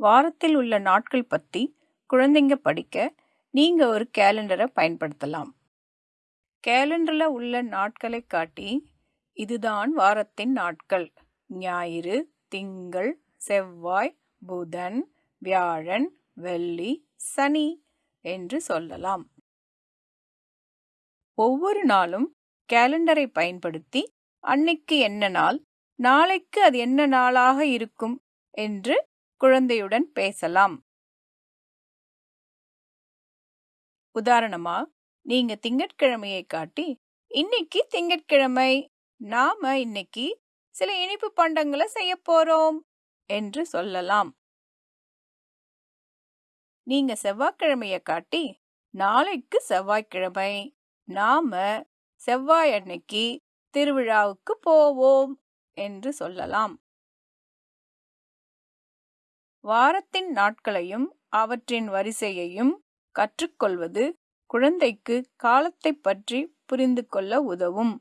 வாரத்தில் உள்ள நாட்கள் பற்றி குழந்தைங்க படிக்க நீங்கள் ஒரு கேலண்டரை பயன்படுத்தலாம். கேலண்டரில் உள்ள நாட்களை காட்டி இதுதான் வாரத்தின் நாட்கள். ஞாயிறு திங்கள் செவ்வாய் புதன் வியாழன் வெள்ளி சனி என்று சொல்லலாம். ஒவ்வொரு நாளும் கேலண்டரை பயன்படுத்தி அன்னைக்கு என்ன நாள் நாளைக்கு அது என்ன நாளாக இருக்கும் என்று குழந்தையுடன் பேசலாம். உதாரணமா நீங்க திங்கட்கிழமையை காட்டி இன்னைக்கு திங்கட்கிழமை நாம இன்னைக்கு சில இனிப்பு பண்டங்களை செய்ய போறோம் என்று சொல்லலாம். நீங்க செவ்வாய்க்கிழமையை காட்டி நாளைக்கு செவ்வாய்க்கிழமை நாம செவ்வாய் அன்னைக்கு திருவிழாவுக்கு போவோம் என்று சொல்லலாம். வாரத்தின் நாட்களையும் அவற்றின் வரிசையையும் கற்றுக்கொள்வது குழந்தைக்கு காலத்தை பற்றி புரிந்து கொள்ள உதவும்.